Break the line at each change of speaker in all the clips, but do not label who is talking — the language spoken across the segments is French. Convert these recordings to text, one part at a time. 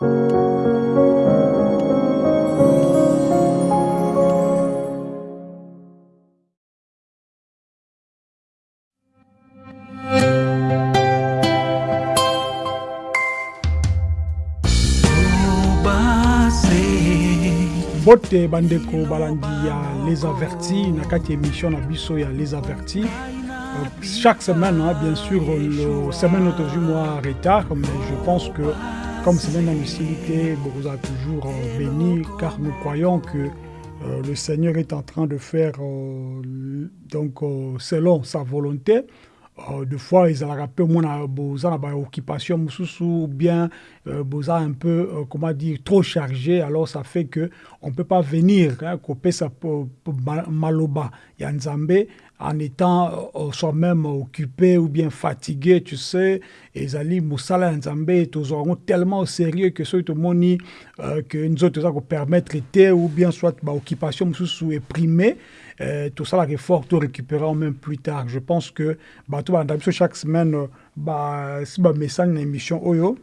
bote bandeko balandi ya les avertis na kati émission na biso les avertis. Euh, chaque semaine hein, bien sûr le semaine autour mois retard mais je pense que comme semaine na misili vous a toujours euh, béni car nous croyons que euh, le Seigneur est en train de faire euh, donc selon sa volonté. Des fois omona boza na baoccupation mosusu ou bien boza un peu comment dire trop chargé. Alors ça fait que on peut pas venir hein, po- ma- maloba. Ya nzambe en étant euh, soi-même occupé ou bien fatigué tu sais ezali mosala ya nzambe tozwa yango tellement sérieux que soki tomoni euh, que nzoto toza kopermettre te ou bien soit baoccupation mosusu éprimé euh, tosalaka effort to récupérer même plus tard. Je pense que bato balanda biso chaque semaine euh, ba- si bamessage na émission oyo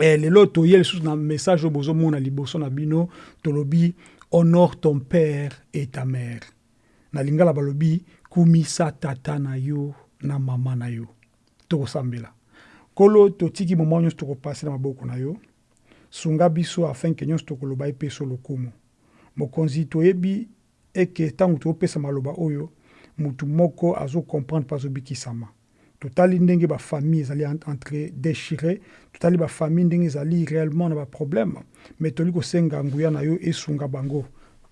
Eh, lelo toye lisusu na message oyo bozomona liboso na bino tolobi honore ton père et ta mère na lingala balobi kumisa tata na yo na mama na yo. Tokosambela. Nkolo totiki moma nyonso tokopase na maboko na yo. Sunga biso afin ke nyonso tokoloba epeso lokumu. Mokonzi toyebi eke ntango tokopesa maloba oyo mutu moko azokomprendre mpe azobikisama. Totali ndenge bafamille ezali en- entre déchiré totali bafamille ndenge ezali réellement na baproblème. Mais toli kosenga nguya na yo esunga bango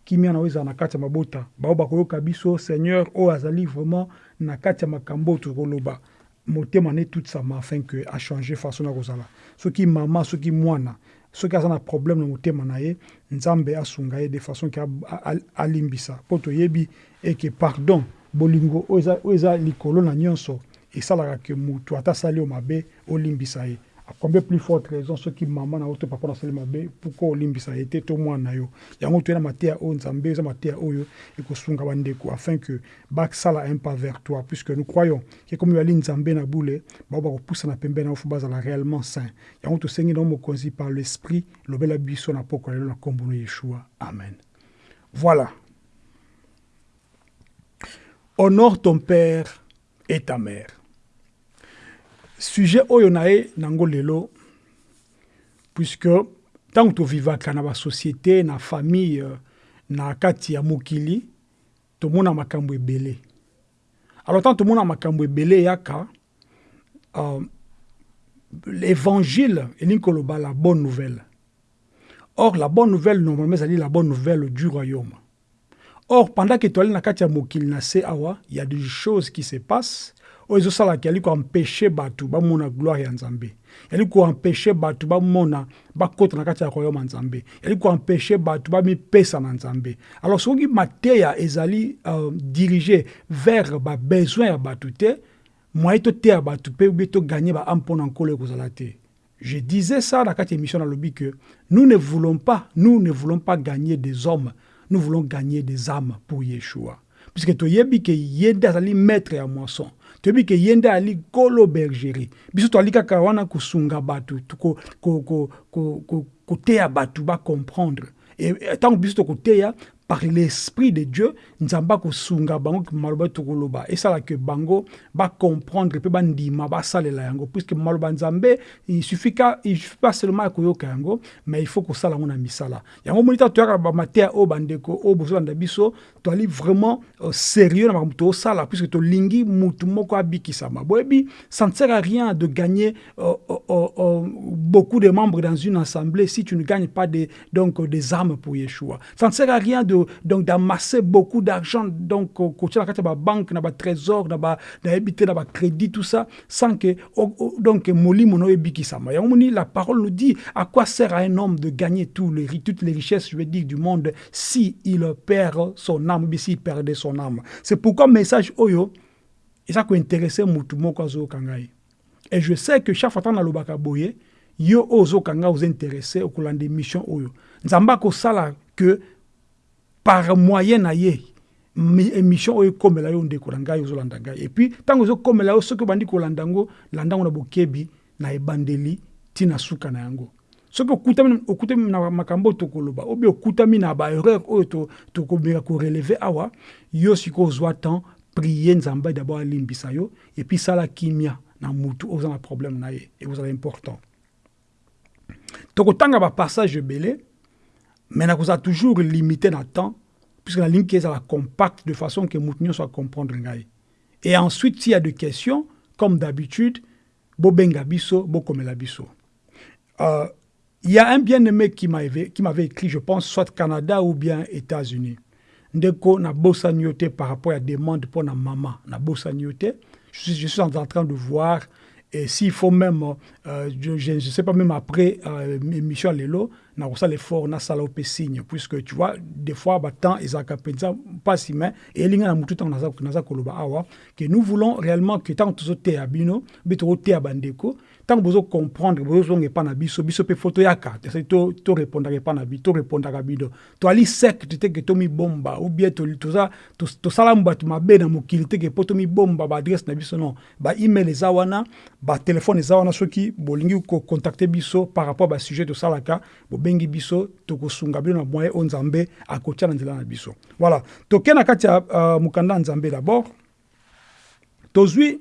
kimia na yo ezala na kati ya mabota. Bao bakoyoka biso seigneur oyo azali vraiment na kati ya makambo oyo tokoloba. Motema ne tutisama afin ke achange façon na kozala. Soki mama soki mwana soki aza na problème na motema na ye nzambe asunga ye de façon ke alimbisa mpo toyebi eke pardon bolingo oyo oyo eza likolo na nyonso esalaka ke motu ata asali yo mabe olimbisa ye a combien plus forte raison soki mama na yo to papa na asali mabe pourkui olimbisa ye te to mwana na yo? Yango toye na mateya oyo nzambe eza mateya oyo ekosunga bandeko afin que basala un pas vers toi. Puisque nous croyons ke komi bali nzambe na bule bao bakopusana pembeni na yo fo bazala réellement saint. Yango tosengi nango mokonzi par l'esprit lobela biso na poko ya lelo na nkombo na yeshua. Amen. Voilà. Honore ton père et ta mère sujet oyo na ye nango lelo puisque ntango tovivaka na basociété na famille euh, na kati ya mokili tomona makambo ebele alors ntango tomona makambo ebele eyaka euh, l'évangile elingi koloba la bonne nouvelle or la bonne nouvelle normalement ezali la bonne nouvelle du royaume Or, pendant que es dans le mokili na se awa, il y a des choses qui se passent. Oyo ezosalaka yali koempêche bato bamona gloire ya nzambe yali koempêche bato bamona bakota na kati ya royaume ya nzambe yali koempêche bato bamipesa na nzambe alors soki mateya ezali uh, dirige vers babesoin ya bato te moye toteya bato mpe obi toganye baame mpona nkolo ekozala te je disais ça dans cette émission nalobi que nous ne voulons pas, nous ne voulons pas gagner des hommes, nous voulons gagner des âmes pour Yeshua. Puisque toyebi ke yende azali maître ya moisson. Toyebi ke yende ali kolo bergerie. Biso to ali kaka wana kusunga batu, to ko ko ko ko ko koteya batu ba comprendre. Et tant biso to koteya par l'esprit de Dieu, nzamba kosunga bango maloba tokoloba. Là que bango ba comprendre pe bandima ba salela yango puisque maloba nzambe il suffit ka il suffit pas seulement koyoka yango mais il faut ko sala ngona misala. Yango monita to yaka ba matea o bandeko o bozo nda biso to ali vraiment euh, sérieux na makambo to sala puisque to lingi mutu moko abikisama. Boyebi ça ne sert à rien de gagner euh, euh, beaucoup de membres dans une assemblée si tu ne gagnes pas des donc des âmes pour Yeshua. Ça ne sert à rien donc d'amasser beaucoup d'argent donc côté la carte ba banque na ba trésor na ba crédit tout ça sans que donc molimo no ebikisama. La parole nous dit à quoi sert à un homme de gagner tous les toutes les richesses je du monde si il perd son âme s'il perdait son âme? C'est pourquoi message oyo eza kointeresse mutu moko azokanga ye et je sais que chaque fois ntango nalobaka boye yo oyo ozokanga oza intéressé okolanda émission oyo. Nzambe akosala que par moyen na ye mi- émission oyo ekomela yo ndeko na ngai ozolanda ngai. Et puis ntango ezokomela yo soki obandi kolanda yango landa yango na bokebi na ebandeli ntina suka na yango. Soki okutami okutami na makambo tokoloba obi okutami na baerreur oyo tokobeka koreleve awa yo sikoyo ozwa temps prie nzambe d'abord alimbisa yo epuis sala kimia na mutu oza na problème na ye ekozala important tokotanga bapassage ebele mais nakozala toujours limité na temps puisque la ligne est compacte de façon que mutu soit comprendre ngai. Et ensuite s'il y a des questions comme d'habitude biso euh, il y a un bien-aimé qui m'avait écrit, je pense, soit Canada ou bien États-Unis. Ndeko na bossa par rapport à la demande pour na maman na bossa je suis, en train de voir et s'il faut même, euh, je ne sais pas, même après euh, émission Lelo, na ça l'effort, na sala pe signe, puisque tu vois, des fois, bah, tant ils ont pas si mais, et il y a tout na koloba awa, que nous voulons réellement que tant que tu es à bino, te à bandeko, tant que vous comprendre, vous pas na biso, biso pe photo yaka, to to répondre pas na biso, to répondre à bino. To ali sec, tu te que to mi bomba, ou bien to to ça, to to salamba tu mabe na mokili te que poto mi bomba ba na biso non, ba email ezawana, ba téléphone ezawana soki bolingi ko contacter biso par rapport ba sujet de salaka, bo bengi biso tokosunga bino na moyen o nzambe akotia na nzela na biso. Voilà, toke na kati ya uh, mukanda nzambe d'abord? Tozwi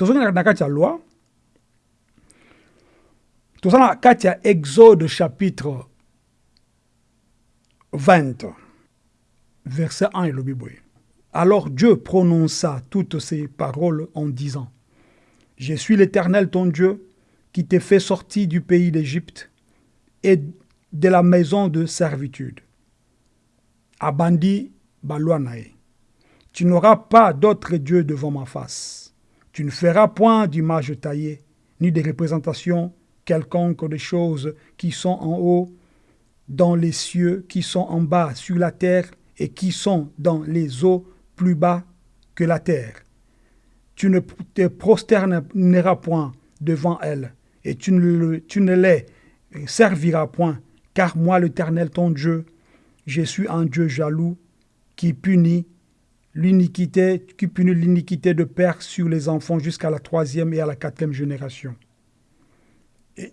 na kati loi? Tout ça, quand il y a Exode chapitre 20, verset 1 et le Bible. Alors Dieu prononça toutes ces paroles en disant Je suis l'Éternel ton Dieu qui t'ai fait sortir du pays d'Égypte et de la maison de servitude. Abandi Baluanae. Tu n'auras pas d'autre Dieu devant ma face. Tu ne feras point d'image taillée, ni de représentation quelconque des choses qui sont en haut, dans les cieux, qui sont en bas sur la terre, et qui sont dans les eaux plus bas que la terre. Tu ne te prosterneras point devant elles, et tu ne, tu ne les serviras point, car moi l'Éternel ton Dieu, je suis un Dieu jaloux qui punit l'iniquité, qui punit l'iniquité de père sur les enfants jusqu'à la troisième et à la quatrième génération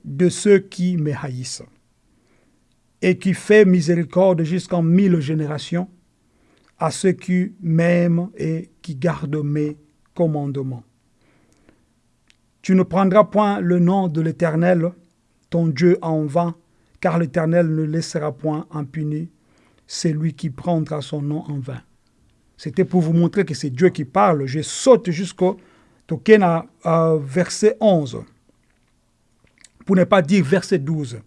de ceux qui me haïssent, et qui fait miséricorde jusqu'en mille générations à ceux qui m'aiment et qui gardent mes commandements. Tu ne prendras point le nom de l'Éternel, ton Dieu, en vain, car l'Éternel ne laissera point impuni celui qui prendra son nom en vain. C'était pour vous montrer que c'est Dieu qui parle. Je saute jusqu'au euh, verset 11 pour ne pas dire verset 12.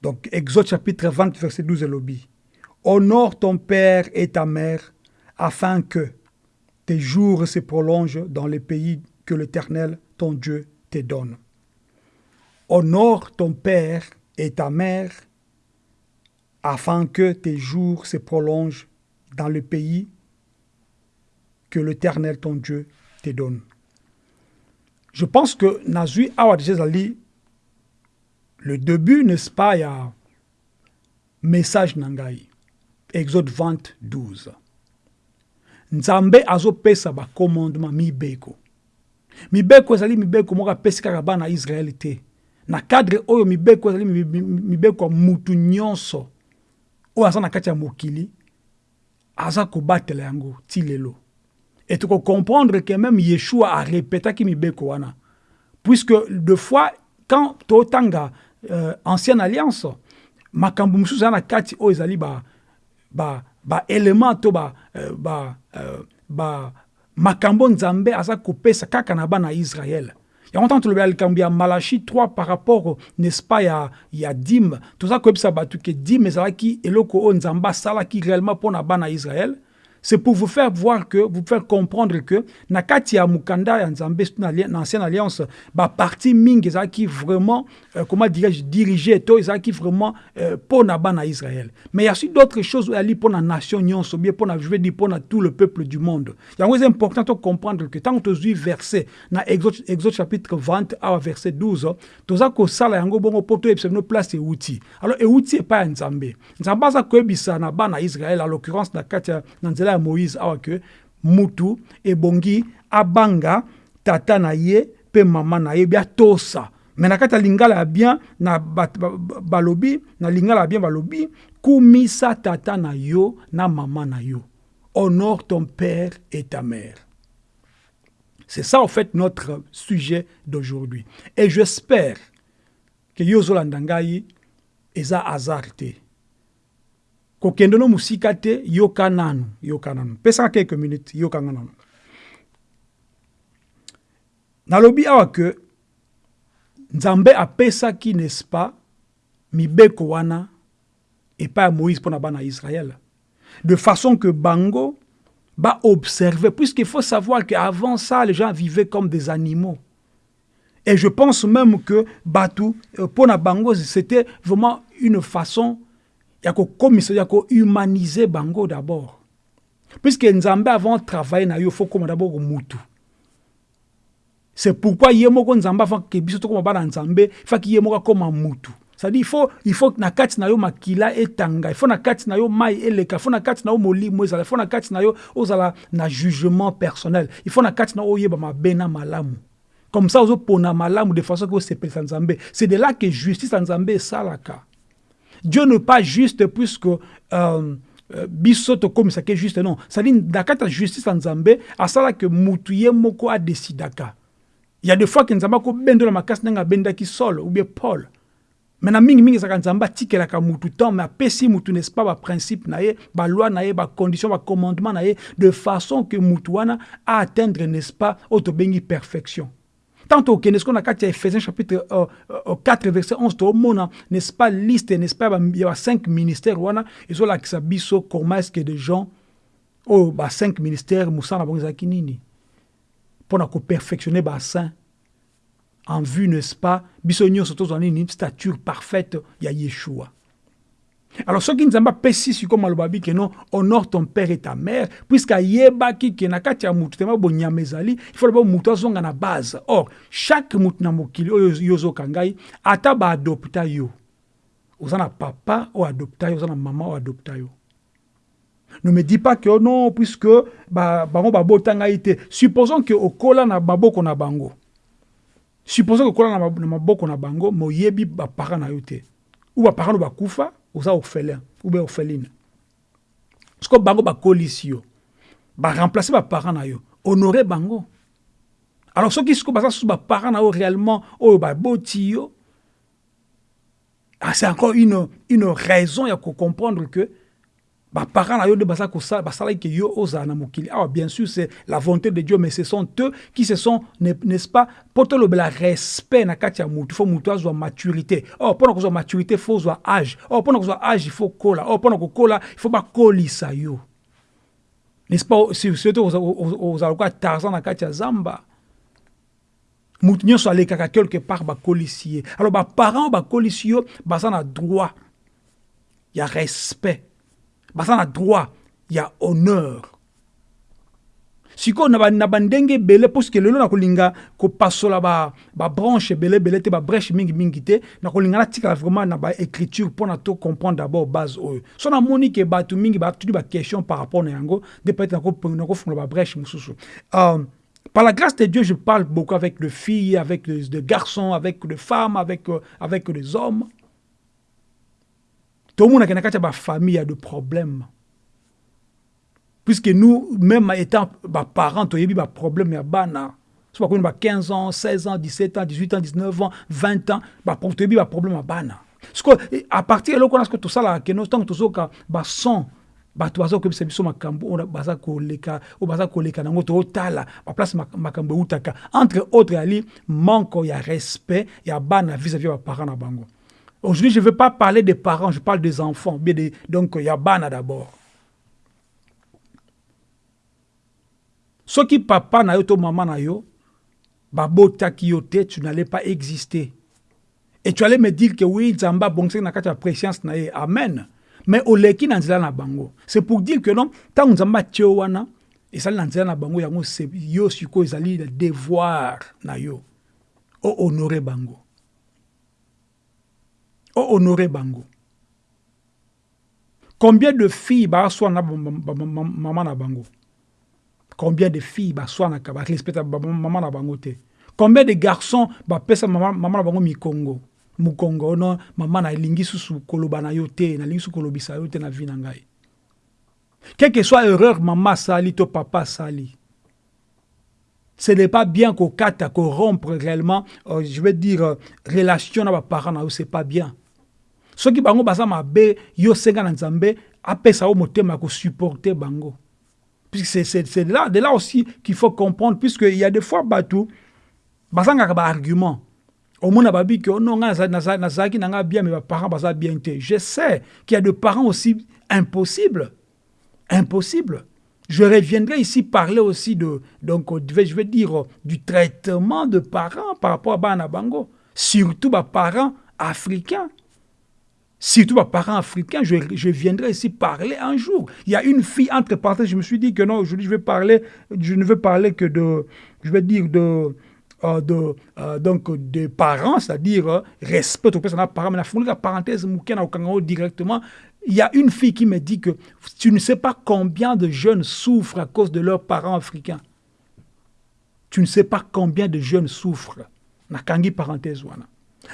Donc, Exode chapitre 20, verset 12 est lobby. Honore ton père et ta mère, afin que tes jours se prolongent dans le pays que l'Éternel, ton Dieu, te donne. Honore ton père et ta mère, afin que tes jours se prolongent dans le pays que l'Éternel, ton Dieu, te donne. Je pense que Nazui Awad Ali le début, n'est-ce pas, il y a message nangai. Exode 20, 12. Nzambe azopesa ba commandement mibeko. Mibeko ezali mibeko moko apesi kaka bana te. Na cadre oyo mibeko ezali mibeko mutu nyonso oyo na kati ya mokili aza kobatela yango ti lelo. Et tu comprendre que même Yeshua a répété mibeko wana. Puisque deux fois, quand totanga euh, ancienne alliance makambo kati oyo ezali ba, ba, ba to ba, euh, ba, euh, ba makambo nzambe aza kopesa kaka na bana israel yango ntango tolobela likambo ya malachi 3 par rapport n'est-ce pas ya, ya dime toza koyebisa bato eloko oyo nzambe asalaki réellement mpo na bana israel c'est pour vous faire voir que, vous faire comprendre que, na kati ya mukanda ya nzambe na ancienne alliance, ba parti ming qui vraiment, euh, comment dirais-je, dirigé, qui vraiment euh, pour na bana Israël. Mais il y a aussi d'autres choses ali pour la nation nyonso, bien pour je veux dire pour tout le peuple du monde. Il y a important de comprendre que tant que tu verset, na Exode, Exode chapitre 20 à verset 12, toza ko sala yango bongo poto epse no place et outil. Alors et outil est pas nzambe. Nzambe za ko ebisa na bana Israël, en l'occurrence na kati ya nzela ya moïse awa ke mutu ebongi abanga tata na ye mpe mama na ye bia tosa. Me lingala bien na balobi na lingala bien balobi kumisa tata na yo na mama na yo. Honore ton père et ta mère. C'est ça en fait notre sujet d'aujourd'hui. Et j'espère que yo ozolanda eza hasard kokende no mosika te yoka nanu yoka nanu. Quelques minutes nanu. Nalobi awa ke nzambe apesaki n'est-ce pas mibeko wana epai ya moïse mpo na bana israel de façon que bango ba observer puisqu'il faut savoir qu'avant ça les gens vivaient comme des animaux. Et je pense même que batu pour na bango c'était vraiment une façon ya kokomisa ya kohumaniser bango d'abord. Puisque nzambe avant travailler na yo faut koma d'abord mutu c'est pourquoi ye moko nzambe avant ke biso tokoma bana nzambe faki ye moko akoma mutu faut il faut na kati na yo makila etanga il faut na kati na yo mai eleka faut na kati na yo molimo ezala na na yo ozala na jugement personnel. Faut na kati na yo oyeba malamu. Comme ça ozopona malamu de façon ke osepelisa nzambe. C'est de là que justice ya nzambe esalaka Dieu n'est pas juste puisque euh, euh, biso tokomisaka juste non. Na kati ya justice ya nzambe asalaka mutu ye moko adesidaka il y a des fois que nzambe akobendola makasi ndenge abendaki Saul ou bien Paul. Mais na mingi mingi ezalaka nzambe atikelaka mutu temps mais apesi mutu n'est-ce pas baprincipe na ye baloi na ye bacondition bacommandement na ye de façon que mutu wana aatteindre n'est-ce pas oyo tobengi perfection Tant au Kenesko na kati Ephésiens chapitre euh, euh, 4 verset 11 tomona n'est-ce pas liste n'est-ce pas il y a cinq ministères wana la biso comment est-ce que des gens oh ba cinq ministères musana bango ezalaki nini. Koperfectionner basaint en vue n'est-ce pas biso nyonso tozwa nini stature parfaite ya yeshua alors soki nzambe apesi sikoyo maloba abi ke non honore ton père et ta mère puisque ayebaki ke na kati ya mutu tema il faut na base. Or chaque mutu na mokili oyo yo ozoka yo. Oza na papa oyo adopta yo oza na mama oyo adopta yo. Ne me dis pas que oh non puisque ba, bango babota ngai te. Supposons ke okola na maboko na bango. Supposons ke okola na maboko na bango me oyebi baparent na yo te. Ou baparent no bakufa oza orphelin ou bien orpheline siko bango bakolisi yo baremplace baparent na yo honore bango. Alors soki siko baza susu baparent na yo réellement oyo baboti yo ah, c'est encore une, une raison ya kocomprendre que baparents na yo nde basalaki ke yo ozala na mokili. Awa bien sûr c'est la volonté de dieu mais ce sont eux qui se sont n'est-ce pas mpo tolobela respect na kati ya mutu. Fo mutu azwa maturité. Or mpona kozwa maturité fo ozwa age or mpona kozwa age il faut kola or mpona kokola il faut bakolisa yo. N'est-ce pas surtout ozala lokola tarzan na kati ya zamba? Mutu nyonso alekaka quelque part bakolisi ye alors baparent oyo bakolisi yo baza na droit. Ya respect baza na droit ya honneur. Sikoyo na bandenge ebele puiske lelo na kolinga kopasola babranche ebele ebele te babreche mingimingi te na kolinga natikala vraiment na baécriture mpona to comprendre d'abord base oyo so namoni ke bato mingi batuli baquestion par rapport na yango nde peut-être nakofungola babreche mosusu um, Par la grâce de Dieu, je parle beaucoup avec des filles, avec des garçons, avec des femmes, avec, avec des hommes. Tout le monde a une famille, il y a des problèmes. Puisque nous, même étant parents, il y a des problèmes, il y a des 15 ans, 16 ans, 17 ans, 18 ans, 19 ans, 20 ans, il y a des problèmes à bana. À partir de là, a tout ça, là, que nous avons tout ça, son, bato baza koyebisa biso makambo entre autres yali manque ya respect vis-à-vis ya baparents na bango aujourd'hui je ne veux pas parler des parents je parle des enfants bien de, donc ya bana d'abord. Soki papa na yo to mama na yo babotaki yo te tu n'allais pas exister. Et tu allais me dire que oui nzambe abongisaki na kati ya préscience na amen. Mais oleki na na bango. C'est pour dire que non nzambe atie yo wana ezali na nzela na bango yango yo sikoyo ezali devoir na yo ohonore bango ohonore bango. Combien de filles baswana mama na bango? Combien de filles baswanaka barespecta mama na bango te? Combien de garçons bapesa mama mama na bango mikongo? Mokongo no mama na elingi susu koloba na yo nalingi susu kolobisa na vi na ngai. Quelle que soit erreur mama asali to papa asali ce n'est pas bien qu'on kata qu'on rompre réellement euh, je veux dire euh, relation na baparent na yo c'est pas bien soki bango baza mabe yo senga na nzambe apesa yo motema ya kosupporte bango. Puisque c'est là, de là aussi qu'il faut comprendre puisqu'il y a des fois bato bazangaka baargument omona babi ke non nga nazalaki na nga bien mais baparents baza bien te. Je sais qu'il y a des parents aussi impossibles. Impossible. Je reviendrai ici parler aussi de, donc, je vais dire, du traitement de parents par rapport à Banabango, surtout les parents africains. Surtout les parents africains, je, viendrai ici parler un jour. Il y a une fille, entre parenthèses, je me suis dit que non, aujourd'hui je vais parler, je ne veux parler que de, je vais dire de, euh, de, euh, donc des parents, c'est-à-dire euh, respect aux personnes parents, mais la parenthèse, directement, il y a une fille qui me dit que tu ne sais pas combien de jeunes souffrent à cause de leurs parents africains. Tu ne sais pas combien de jeunes souffrent. Nakangi parenthèse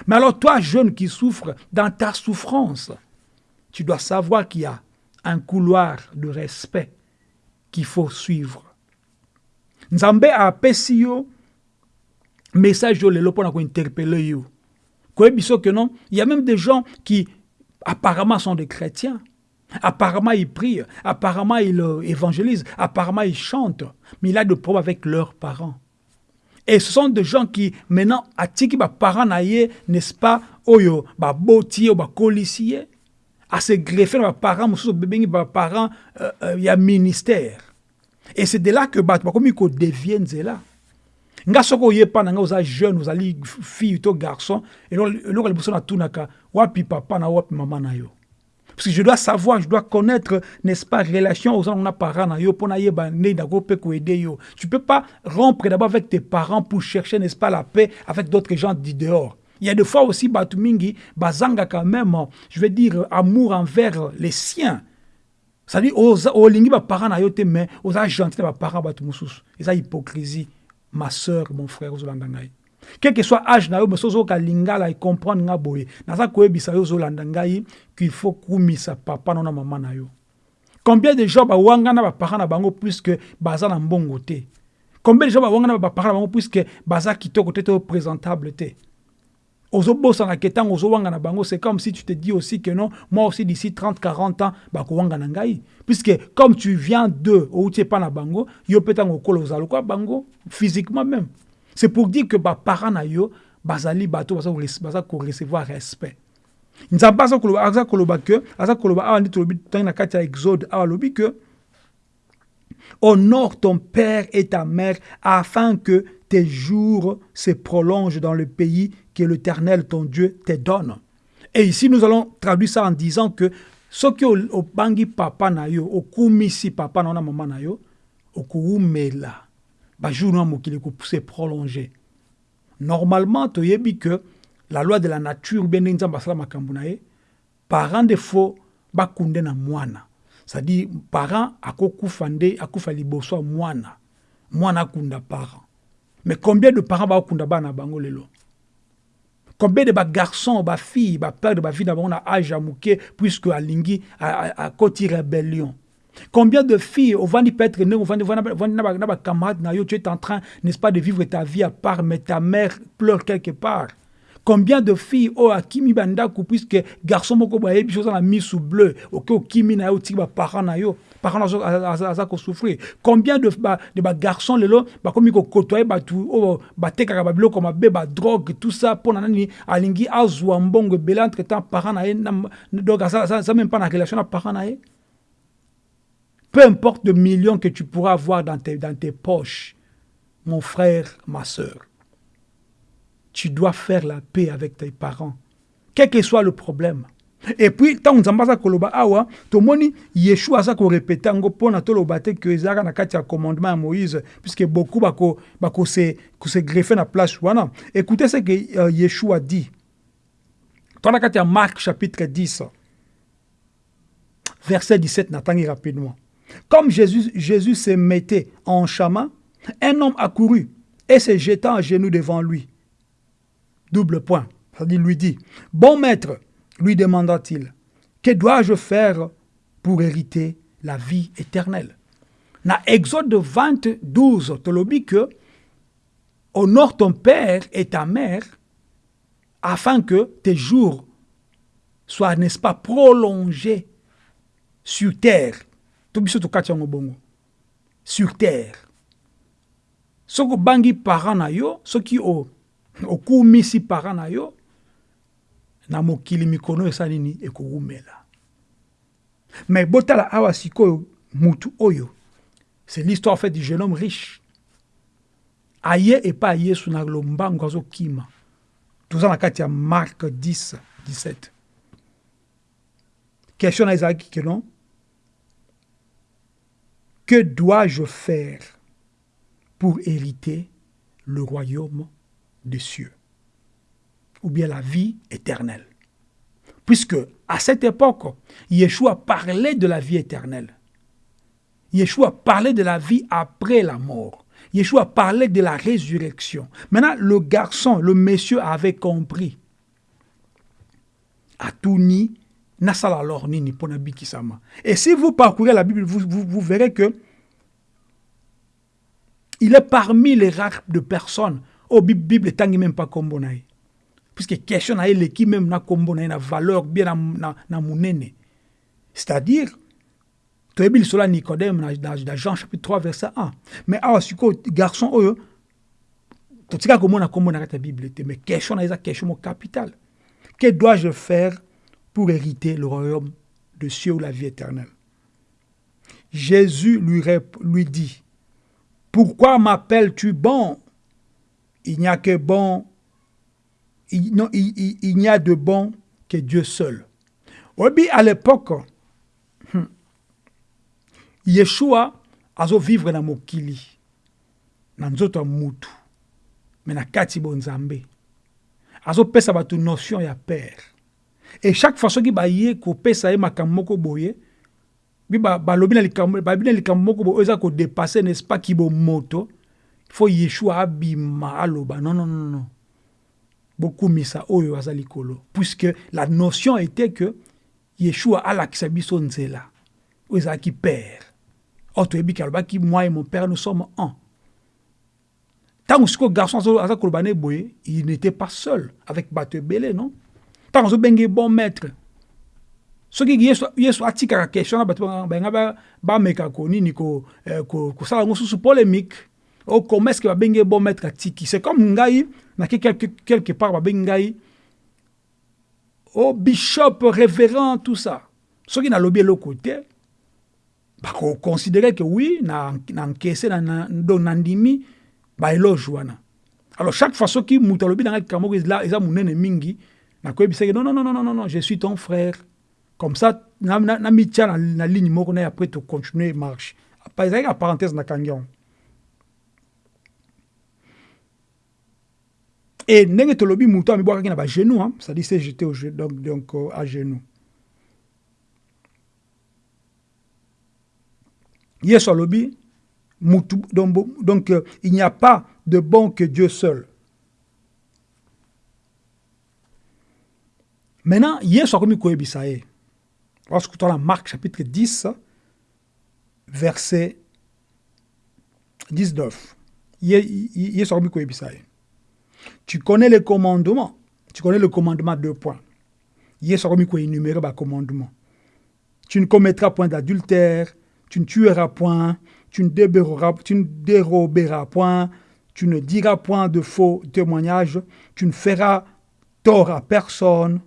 Mais alors toi, jeune qui souffre, dans ta souffrance, tu dois savoir qu'il y a un couloir de respect qu'il faut suivre. Nzambe apesi yo message yo lelo pour interpeller yo. que non, il y a même des gens qui apparemment sont des chrétiens. Apparemment, ils prient, apparemment, ils euh, évangélisent, apparemment, ils chantent, mais il a des problèmes avec leurs parents. Et ce sont des gens qui, maintenant, atiki ba parents n'est-ce pas, oyo, ba botier, ba colicier, à se greffer ba parents, mususu bebengi ba parents, il y a ministère. Et c'est de là que ba comme ils deviennent là. nga soko oyepa na nga oza jeune ozali fille to garçon eloko liboso natunaka wapi papa na wapi mama na yo parce que je dois savoir je dois connaître n'est-ce pas relation aux na parents na yo pour na yeba ndenge ndako pe ko yo. Tu peux pas rompre d'abord avec tes parents pour chercher n'est-ce pas la paix avec d'autres gens du dehors. Il y a des fois aussi batu mingi bazanga quand même je veux dire amour envers les siens. C'est-à-dire olingi baparents na yo te mais oza gentil na baparents bato mosusu eza hypocrisie. Ma soeur mon frère ozolanda ngai quel que soit âge na yo mais sozoyoka lingala ekomprendre nga boye. Naza koyebisa yo ozolanda ngai qu'il faut kumisa papa na mama na yo. Combien de gens bawanga na bango puisque baza na mbongo te? Combien de gens bawanga na baparent na bango puisque baza kitoko te to présentable te? Bango c'est comme si tu te dis aussi que non moi aussi d'ici 30 40 ans bakowanga na ngai. Puisque comme tu viens d'eux outi bango yo mpe ntango okola ozala lokwa bango physiquement même c'est pour dire que baparent na yo bazali bato baza korecevoir respect nzambe aza koloba aza koloba awa nde tolobi ntangi na kati exode alobi ke honore ton père et ta mère afin que tes jours se prolongent dans le pays que l'Éternel, ton Dieu, te donne. Et ici, nous allons traduire ça en disant que ce qui au bangi papa na yo, au kumisi papa na maman na yo, kuumela, ba jour na mokili ko se prolonger. Normalement, to yebi que la loi de la nature bien nzamba sala makambo na parent de faux ba kunde na mwana. C'est-à-dire parent akokufa nde akufa liboso mwana. Mwana kunda parent. Mais combien de parents ba kunda bana bango lelo? Combien de garçons, ba filles, ba père de ba fille d'abord on a âge à mouké puisque à lingi à, à, côté rébellion. Combien de filles, au vandi peut être né, au vandi na camarade na yo, tu es en train, n'est-ce pas, de vivre ta vie à part, mais ta mère pleure quelque part. Combien de filles oh akimi bandaku puisque garçon moko ba yebi chose na misu bleu, ok okimi na yo ti ba parents na yo, parents aza ko souffrir. Combien de ba de ba garçons lelo ba komi ko côtoyer ba tu oh ba tekaka ba biloko mabe ba drogue tout ça pour nani alingi azwa mbongo bela entre temps parents na ye donc ça, ça, ça même pas na relation na parents na ye. Peu importe le millions que tu pourras avoir dans tes, dans tes poches, mon frère, ma soeur tu dois faire la paix avec tes parents, quel que soit le problème. Et puis, tant que aza koloba awa, tomoni Yeshua aza ko répéter ngo pona toloba te que ezaka na kati commandement à Moïse, puisque beaucoup bako bako greffer na place wana. Écoutez ce que euh, Yeshua dit. La kati ya Marc chapitre 10, verset 17, n'attendez rapidement. Comme Jésus, se mettait en chemin, un homme accourut et se jetant à genoux devant lui. Double point. C'est-à-dire, lui dit, Bon maître, lui demanda-t-il, que dois-je faire pour hériter la vie éternelle? Dans Exode 20, 12, tu que honore ton père et ta mère afin que tes jours soient, n'est-ce pas, prolongés sur terre. Sur terre. soko bangi parent na yo soki okumisi parent na yo na mokili mikono esa nini ekowumela me botala awa sikoyo mutu oyo c'est l'histoire fait du jeune homme riche. Aye epai ya yesu na lombango azokima. Toza na kati ya mark 10 17 question na ezalaki ke non? Que dois-je faire pour hériter le royaume des cieux ou bien la vie éternelle? Puisque à cette époque, Yeshua parlait de la vie éternelle. Yeshua parlait de la vie après la mort. Yeshua parlait de la résurrection. Maintenant, le garçon, le monsieur avait compris. Atuni, Nasala Lornini, Ponabikisama. Et si vous parcourez la Bible, vous, vous, vous verrez que il est parmi les rares de personnes au Bible tangi même pas na puisque question na qui même na kombo na valeur bien na na, munene c'est-à-dire toyebi cela Nicodème dans, Jean chapitre 3 verset 1 mais awa siko garçon oyo totika komona kombo na kati Bible mais question na eza question mo capital. Que dois-je faire pour hériter le royaume de cieux ou la vie éternelle. Jésus lui, lui dit pourquoi m'appelles-tu bon? Il n'y a que bon, il, n'y a de bon que Dieu seul. Oui, à l'époque, hmm, Yeshua azo vivre na mokili na nzoto ya mutu me na kati bonzambe. Azopesa bato notion ya père et chaque fois soki baye kopesa ye makambo moko boye bi balobi na likambo babi na likambo moko boyo eza kodepase n'est-ce pas kibomoto fo yeshua abima aloba. Non non non non. Bokumisa oyo aza likolo puisque la notion était que yeshua alakisa biso nzela. Oyo ezalaki père or toyebi ke alobaki moi et mon père nous sommes un. Ntango sikoyo garçon aza koloba na boye il n'était pas seul avec bato ebele non? Ntango azobenge bon maître. Soki yesu, yesu atikaka question na bato bayenga bameka konini kosala yango susu polémique. O comment est ce que babengi bon maître atiki c'est comme ngai nake quelque, quelque part babengi ngai o bishop révérend tout ça. Soki nalobi eloko te bakoconsidere ke oui na, na na, na, do nandimi baeloge wana alors chaque fois soki moto alobi na ngai likambo moko eza monene mingi nakoyebisaki non, non, non, non, non, je suis ton frère. Comme ça na, na, na na, ligne moko na après to continuer marche ezalaki na parenthèse na kangi yango et ndenge tolobi moto amibwakaki na bagenou hein, c'est-à-dire c'est jeté au donc, donc euh, à genoux. Yesu alobi mutu donc, donc euh, il n'y a pas de bon que Dieu seul maintenant yesu akomi koyebisa ye Lorsque tu as Marc chapitre 10, verset 19. Tu connais les commandements. Tu connais le commandement deux points. énumérer le commandement. Tu ne commettras point d'adultère, tu ne tueras point, tu ne, tu ne déroberas point, tu ne diras point de faux témoignages, tu ne feras tort à personne.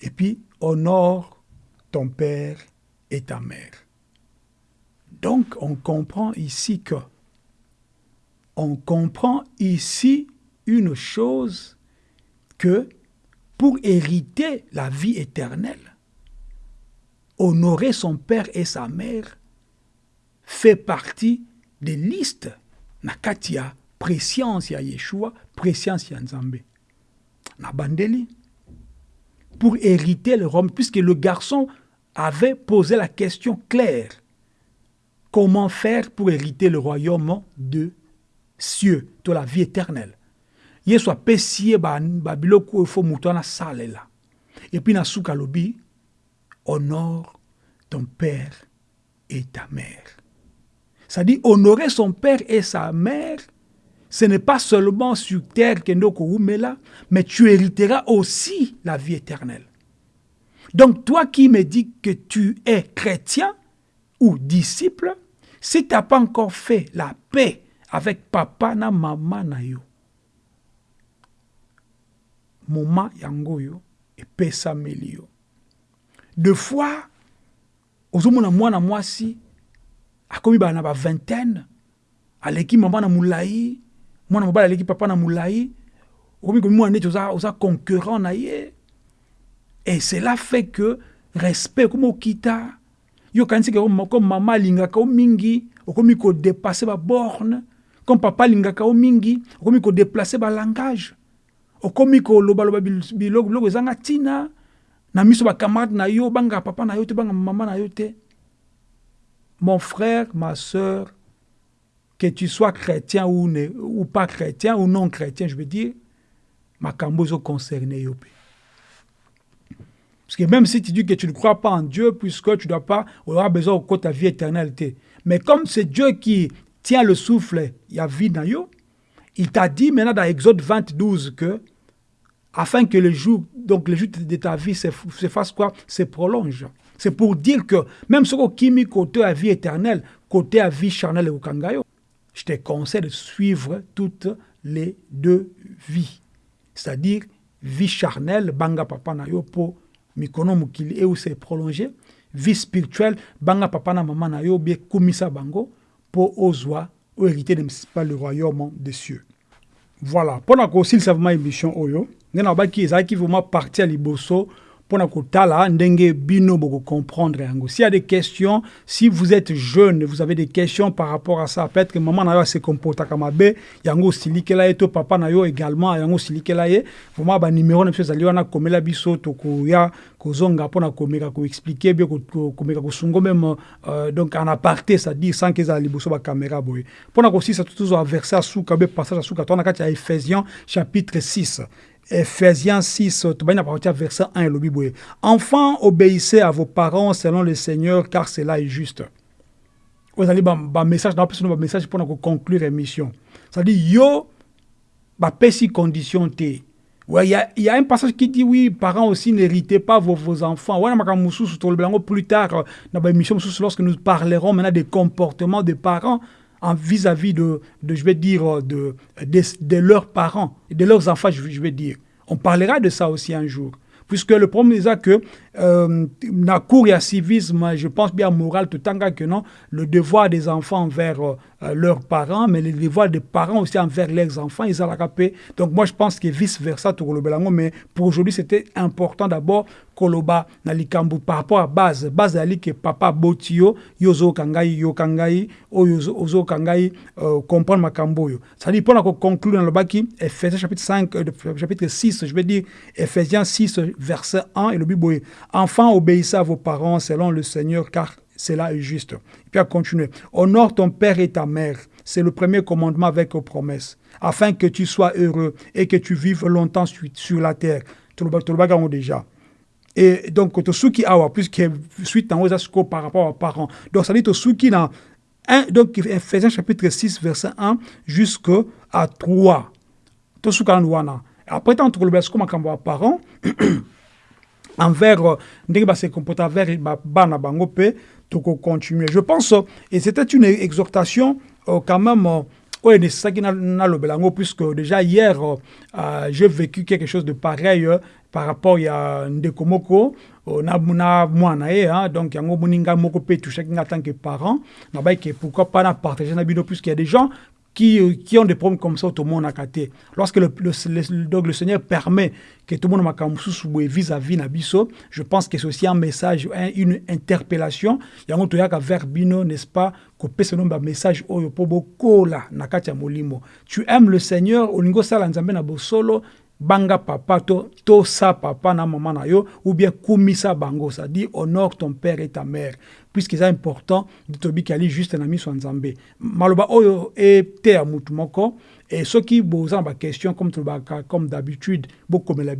Et puis, honore ton père et ta mère. Donc, on comprend ici que, on comprend ici une chose que pour hériter la vie éternelle, honorer son père et sa mère fait partie des listes na katia préscience ya Yeshua, préscience ya Nzambe. Na bandeli pour hériter le royaume, puisque le garçon avait posé la question claire. Comment faire pour hériter le royaume de cieux to la vie éternelle? Yesu apesi ye babiloko oyo fo moto wana asalela epuis na suka alobi honore ton père et ta mère. C'est-à-dire honorer son père et sa mère ce n'est pas seulement sur terre que là, mais tu hériteras aussi la vie éternelle. Donc toi qui me dis que tu es chrétien ou disciple, si tu n'as pas encore fait la paix avec papa na maman na yo, moma yango yo epesameli yo de fois ozomona mwana mwasi akomi ba vingtaine aleki mama na mwana mobali aleki papa na mulai okomi komi mwana neti oza, oza concurrent na ye. Et cela fait que respect okomi okita. Yo kanisi ke comme mama alingaka mingi okomi baborne comme papa alingaka o mingi okomi kodeplace balangage okomi kolobaloba biloko biloko ezanga ntina. Na miso na yo papa na yo te bangaka mama na yo te. Mon frère ma sœur que tu sois chrétien ou, ne, ou pas chrétien ou non chrétien, je veux dire, makambo est concerné Parce que même si tu dis que tu ne crois pas en Dieu, puisque tu dois pas, avoir besoin de ta vie éternelle. Mais comme c'est Dieu qui tient le souffle, il y a vie dans yo, il t'a dit maintenant dans Exode 22 que, afin que le jour, donc le jour de ta vie se, se fasse quoi? Se prolonge. C'est pour dire que même ce qui mis côté à vie éternelle, côté à vie charnelle et au kangayo, je te conseille de suivre toutes les deux vies. C'est-à-dire, vie charnelle, banga papa na yo po mikono mukili et où c'est prolongé. Vie spirituelle, banga papa na maman na yo bien kumisa bango po ozwa ou hériter de le royaume des cieux. Voilà. Pendant que aussi le savement émission oyo, nena baki ezaki vraiment partir liboso pour kotala ndenge bino boko comprendre yango. S'il y a des questions si vous êtes jeune vous avez des questions par rapport à ça peut-être que maman na yo se comportaka mabe yango osilikela ye to papa na yo également yango osilikela ye vraiment banuméro na biso ezali wana komela biso tokoya kozonga mpona komeka koexplike bien komeka kosungo même euh, donc en aparté c'est-à-dire sans ke ezala liboso bacaméra boye. Mpona kosisa tozwa verset asuka be passage asuka toana kati ya ephésiens chapitre 6 Ephésiens 6, verset 1 et le Enfants, obéissez à vos parents selon le Seigneur, car cela est juste. Vous allez un message, un message pour conclure l'émission. C'est-à-dire, yo, bah, pesi condition t. Ouais, il y a, un passage qui dit oui, parents aussi n'héritez pas vos, vos enfants. Ouais, plus tard, dans l'émission, lorsque nous parlerons maintenant des comportements des parents, vis-à-vis de, je vais dire, de, de, leurs parents, de leurs enfants, je, vais dire. On parlera de ça aussi un jour. Puisque le problème est que euh, cour ya civisme, je pense bien moral tout temps que non, le devoir des enfants envers euh, leurs parents, mais le devoir des parents aussi envers leurs enfants, ils ont la Donc moi je pense que vice versa tout le belango, mais pour aujourd'hui c'était important d'abord koloba na par rapport à base, base ali que papa botio yozo kangai yo kangai o yozo ozo kangai euh, comprendre makambo yo. Ça dit pour conclure dans le baki Ephésiens chapitre 5 euh, chapitre 6, je vais dire Ephésiens 6 verset 1 et le Bible Enfants, obéissez à vos parents selon le Seigneur, car cela est juste. Et puis à continuer. Honore ton père et ta mère. C'est le premier commandement avec aux promesses, afin que tu sois heureux et que tu vives longtemps sur la terre. Tout le déjà. Et donc, qui awa, puisque suite en haut, par rapport aux parents. Donc, ça dit qui na donc, Ephésiens chapitre 6, verset 1 jusqu'à 3. Après, tant que le comme parents, envers euh, ndenge se comporte envers bana bango pe toko continuer je pense euh, et c'était une exhortation euh, quand même oyo nesisaki nalobela yango puisque déjà hier euh, j'ai vécu quelque chose de pareil euh, par rapport ya ndeko moko na, na mwana ye hein, donc yango moni ngai moko mpe touchaki nga en tant que parent nabai ke pourquoi pas na partager na bino puisqu'il y a des gens qui, qui, ont des problèmes comme ça, tout le monde a. Lorsque le, le, le, donc le Seigneur permet que tout le monde ait vis-à-vis Nabiso, je pense que c'est aussi un message, une interpellation. Il y a un autre vers Bino, n'est-ce pas, que ce un message oyo po bokola na molimo. Tu aimes le Seigneur, olingo sala nzambe na bosolo, banga papa to tosa papa na mama na yo ou bien kumisa bango. Ça dit honore ton père et ta mère. Puisque c'est important de tobiki ali juste na miso nzambe. Maloba oyo ete ya mutu moko e soki boza na baquestion comme comme d'habitude bokomela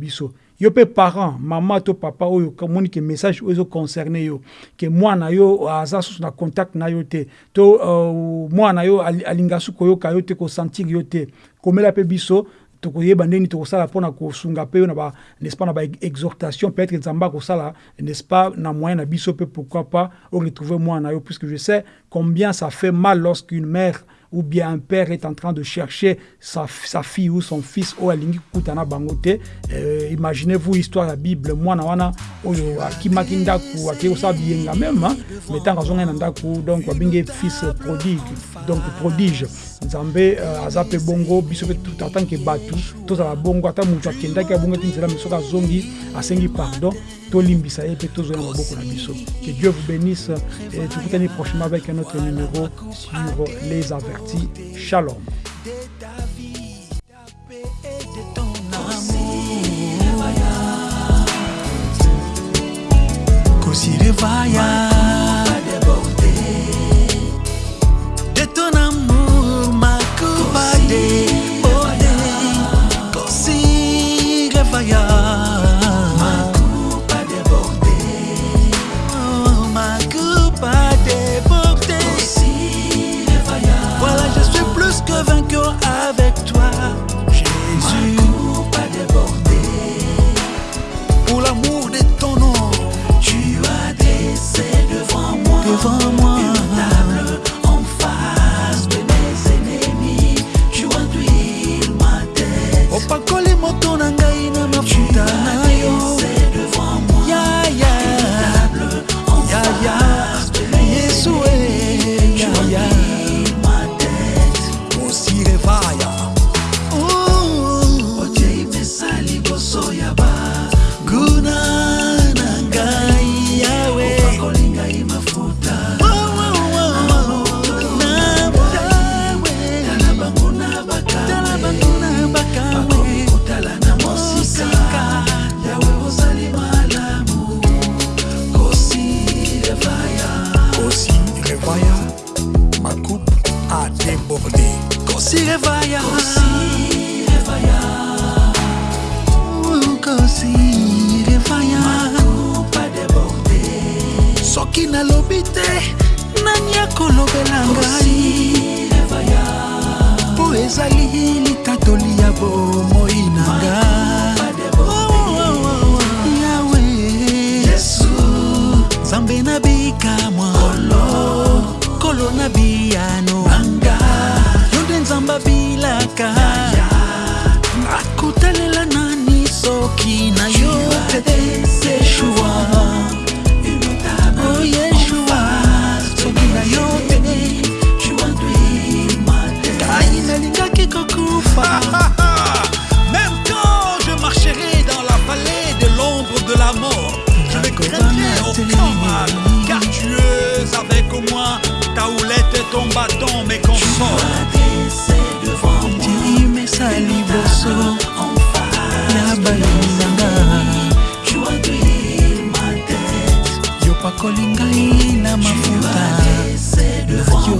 yo mpe parent mama to papa oyo omoni ke message oyo ezoconcerne yo ke mwana yo aza susu na contact na yo te. To uh, mwana yo alinga su koyoka yo te kosentir yo te. Komela mpe biso tokoyeba ndeni tokosala mpona kosunga mpe yo na n'est-ce pas na baexhortation peut-être nzambe akosala n'est-ce pas na moyen na biso mpe pourquoi pas oretrouver mwana yo puisque je sais combien ça fait mal lorsqu'une mère ou bien un père est en train de chercher sa, sa fille ou son fils oyo alingi kukutana bango te. Euh, imaginez-vous histoire ya bible mwana wana oyo akimaki ndako akei kosala biyenga meme mais ntango azongai na ndako donc babengi fils prodigue donc prodige nzambe uh, aza mpe bongo biso mpe atanke bato tozala bongo ata moto akendaki abongo te nzela soki azongi asengi pardon tolimbisa ye mpe tozwa na maboko na biso. Que dieu vous bénisse et tokutani prochainement avec un autre numéro sur les avertis. Shalom.
Vaya. de nani soki yo
Même quand je marcherai dans la vallée de l'ombre de la mort, je ne craindrai aucun mal, car tu es avec moi, ta houlette et ton bâton biso
na bayini nanga yo pakoli ngai na mafuta. Yo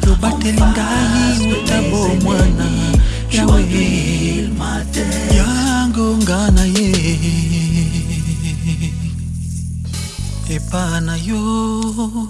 tobateli ngai utabo mwana yawe yangonga na ye. Epa na yo.